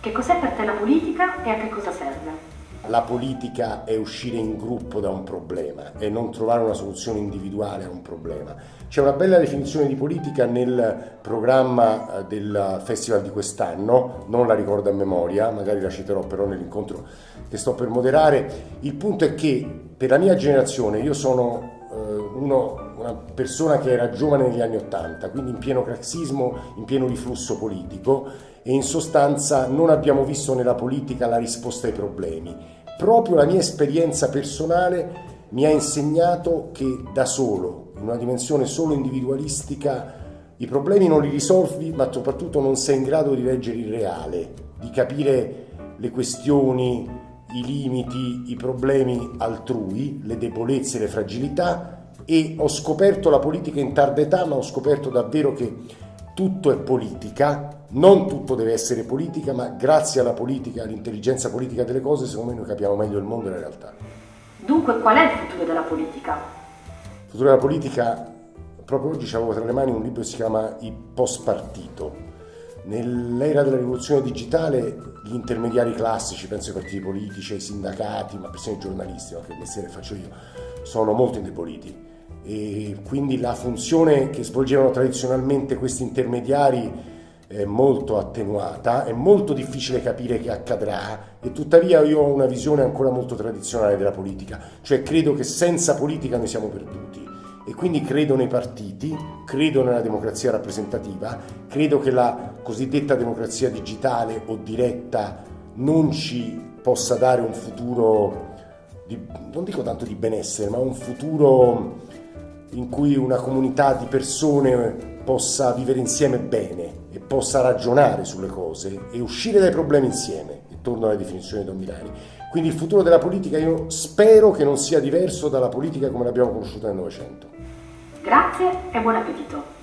Che cos'è per te la politica e a che cosa serve? La politica è uscire in gruppo da un problema e non trovare una soluzione individuale a un problema. C'è una bella definizione di politica nel programma eh, del festival di quest'anno, non la ricordo a memoria, magari la citerò però nell'incontro che sto per moderare. Il punto è che per la mia generazione, io sono eh, uno, una persona che era giovane negli anni Ottanta, quindi in pieno craxismo, in pieno riflusso politico e in sostanza non abbiamo visto nella politica la risposta ai problemi. Proprio la mia esperienza personale mi ha insegnato che da solo, in una dimensione solo individualistica, i problemi non li risolvi, ma soprattutto non sei in grado di leggere il reale, di capire le questioni, i limiti, i problemi altrui, le debolezze, le fragilità e ho scoperto la politica in tarda età, ma ho scoperto davvero che tutto è politica, non tutto deve essere politica, ma grazie alla politica, all'intelligenza politica delle cose, secondo me noi capiamo meglio il mondo e la realtà. Dunque, qual è il futuro della politica? Il futuro della politica, proprio oggi avevo tra le mani un libro che si chiama Il post partito. Nell'era della rivoluzione digitale gli intermediari classici, penso ai partiti politici, ai sindacati, ma persino ai giornalisti, ma che mestiere faccio io, sono molto indeboliti. E quindi la funzione che svolgevano tradizionalmente questi intermediari è molto attenuata, è molto difficile capire che accadrà e tuttavia io ho una visione ancora molto tradizionale della politica, cioè credo che senza politica noi siamo perduti e quindi credo nei partiti, credo nella democrazia rappresentativa, credo che la cosiddetta democrazia digitale o diretta non ci possa dare un futuro, di, non dico tanto di benessere, ma un futuro in cui una comunità di persone possa vivere insieme bene e possa ragionare sulle cose e uscire dai problemi insieme, e torno alla definizione di Milani. Quindi il futuro della politica io spero che non sia diverso dalla politica come l'abbiamo conosciuta nel Novecento. Grazie e buon appetito!